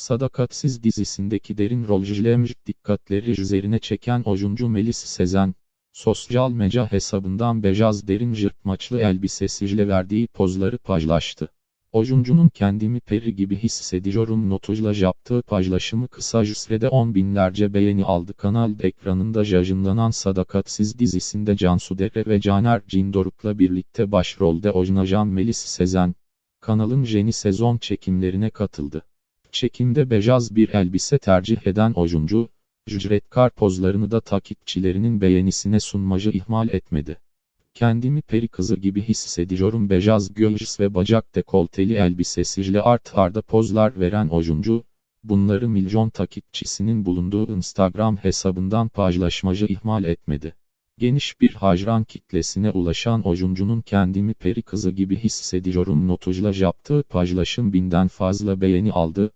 Sadakatsiz dizisindeki derin rol Jlemj dikkatleri üzerine çeken oyuncu Melis Sezen, sosyal medya hesabından beyaz derin jırtmaçlı elbisesiyle verdiği pozları paylaştı. Oyuncunun kendimi peri gibi hissediyorum notuyla yaptığı paylaşımı kısa sürede on binlerce beğeni aldı. Kanal ekranında yayınlanan Sadakatsiz dizisinde Cansu Dere ve Caner Cindoruk'la birlikte başrolde oynayan Melis Sezen, kanalın yeni sezon çekimlerine katıldı. Çekimde beyaz bir elbise tercih eden oyuncu, ücretkar pozlarını da takipçilerinin beğenisine sunmacı ihmal etmedi. Kendimi peri kızı gibi hissediyorum beyaz göğüs ve bacak dekolteli elbisesiyle art arda pozlar veren oyuncu, bunları milyon takipçisinin bulunduğu Instagram hesabından paylaşmacı ihmal etmedi. Geniş bir hacran kitlesine ulaşan oyuncunun kendimi peri kızı gibi hissediyorum notuyla yaptığı paylaşım binden fazla beğeni aldı,